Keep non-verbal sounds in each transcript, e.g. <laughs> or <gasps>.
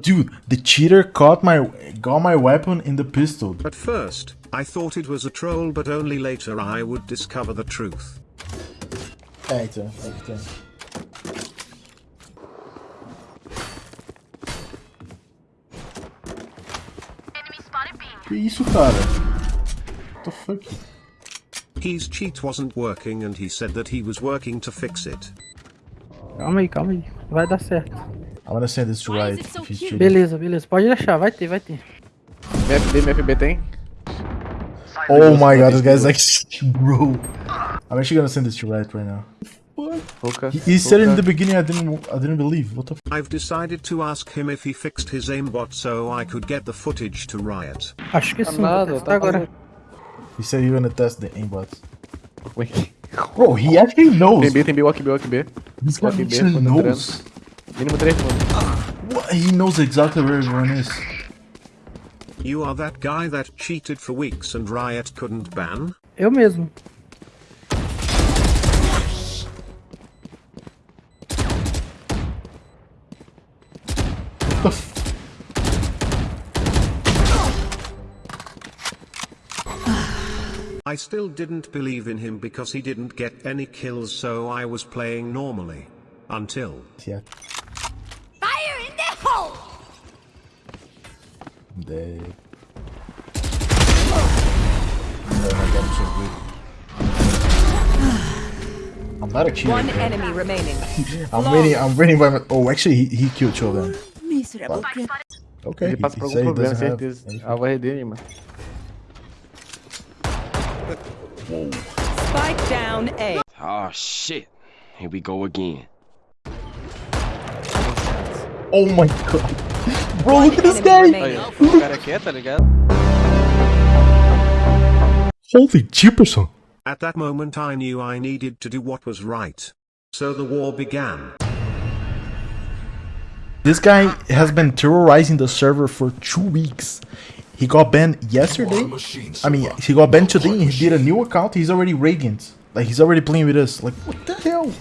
Dude, the cheater caught my got my weapon in the pistol. At first, I thought it was a troll but only later I would discover the truth. É, então, é que. Que isso, cara? What the fuck? His cheat wasn't working and he said that he was working to fix it. Calma aí, calma aí. Vai dar certo. I'm gonna send this to Why is right so if he's cute? Beleza, beleza. Pode deixar, vai ter, vai ter. MFB, MFB tem? Oh my god, this guy's like, <laughs> bro. I'm actually gonna send this to Riot right now. Pouca. He, he said it in the beginning. I didn't. I didn't believe. What the? F I've decided to ask him if he fixed his aimbot so I could get the footage to Riot. Acho que sim, vou tá agora. he said you're gonna test the aimbot. Wait. Bro, he actually knows. Tem B, tem B, walk B, walk B. This guy actually knows. Mínimo 3 segundos. What? He knows exactly where everyone is. You are that guy that cheated for weeks and Riot couldn't ban? Eu mesmo. What the? Still didn't believe in him because he didn't get any kills so I was playing normally. Until. yeah. They. Oh my god, I'm so good. I'm not a cheater. One bro. enemy remaining. <laughs> I'm winning. I'm winning by my. Oh, actually, he, he killed two of them. Miserable. Okay. Ele he- passa he por said algum he problema, doesn't have certeza. anything. Alvo RD, mano. Spike down A. Oh shit. Here we go again. Oh my god. Bro, look at this guy. O cara aqui tá ligado? Holy Jefferson. At that moment I knew I needed to do what was right. So the war began. This guy has been terrorizing the server for two weeks. He got banned yesterday. I mean, he got banned today and he did a new account. He's already Radiant. Like, he's already playing with us. Like, what the hell?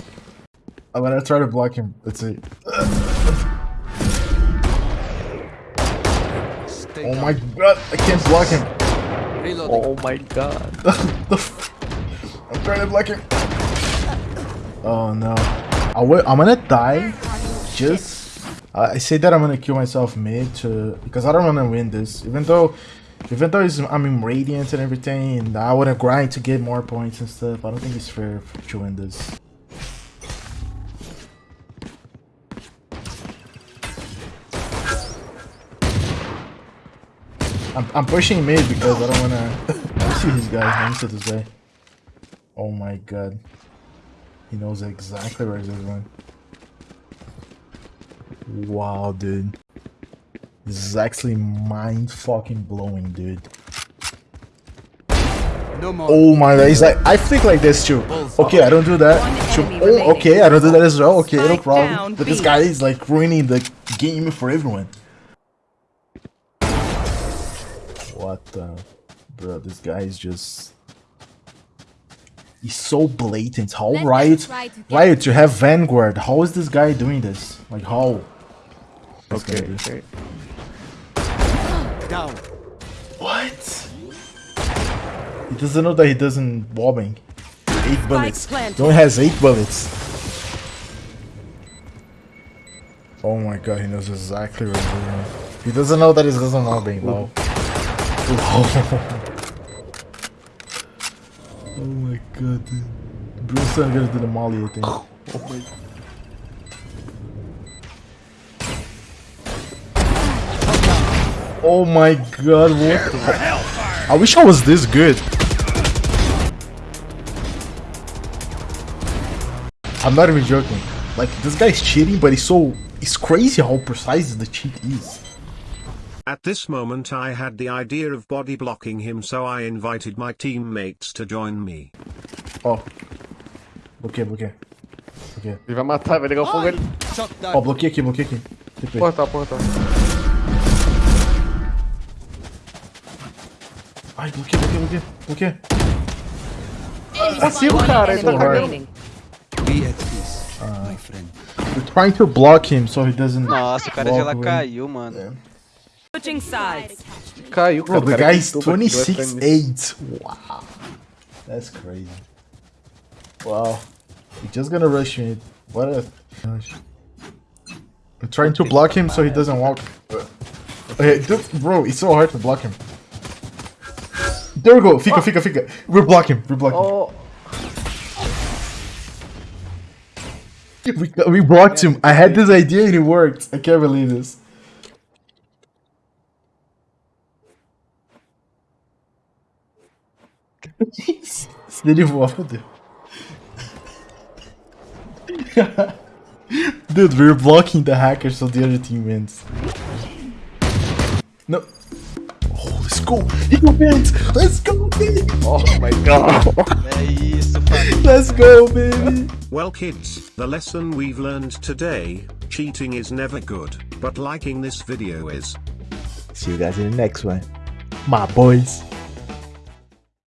I'm gonna try to block him. Let's see. Oh my god, I can't block him. Oh my god. <laughs> The f- I'm trying to block him. Oh no. I will, I'm gonna die. Just. I I say that I'm gonna kill myself mid to. Because I don't wanna win this. Even though. Even though it's, I'm in Radiant and everything, and I wanna grind to get more points and stuff, I don't think it's fair to win this. I'm, I'm pushing mid because I don't wanna. <laughs> I see these guys. Let me this way. Oh my god. He knows exactly where he's going. Wow, dude. This is actually mind fucking blowing, dude. Oh my god, he's like, I think like this too. Okay, I don't do that. One Sure. enemy Oh, okay, I don't do that as well. Okay, no Spike problem. But this guy is like ruining the game for everyone. What the? Bro, this guy is just. He's so blatant. How Let us Riot, to Riot, you have Vanguard. How is this guy doing this? Like how? This Ok, is- ok. <gasps> What? He doesn't know that he doesn't bobbing. Eight bullets. planted. He only has eight bullets. Oh my god, he knows exactly what he's doing. He doesn't know that he doesn't mobbing, lol. Oh my god, dude. Bruce gonna do the molly, I think. Oh. oh my god, what the I wish I was this good. I'm not even joking. Like, this guy's cheating, but he's so... It's crazy how precise the cheat is. At this moment I had the idea of body blocking him so I invited my teammates to join me. Oh. Bloqueia, bloqueia. Bloqueia. Ele vai matar, vai ligar o fogo ele. Ó, bloqueia aqui, bloqueia aqui. TP. Portal, portal. Ai, bloqueia, bloqueia, bloqueia. Bloqueia. Consigo, cara. Ele tá cagando. friend. We're trying to block him so he doesn't. Nossa, o cara já lá caiu, mano. É. Switching sides. Caiu, Bro, cara. the o cara guy's gritou pra que vai 26 pra mim. 8. Wow. That's crazy. Wow. He's just gonna rush me. What a. Gosh. We're trying to block him so he doesn't walk. Okay, dude, bro, it's so hard to block him. There we go. Fika, Fika, fica. We're blocking. We're blocking. Oh, We, we blocked him. I had this idea and it worked. I can't believe this. Se ele voar, fodeu. Dude, we're blocking the hackers so the other team wins. No. Oh, let's go. He got banned. Let's go, baby. oh my god. É isso, família. Let's go, baby. Well kids, the lesson we've learned today, cheating is never good, but liking this video is. See you guys in the next one. My boys.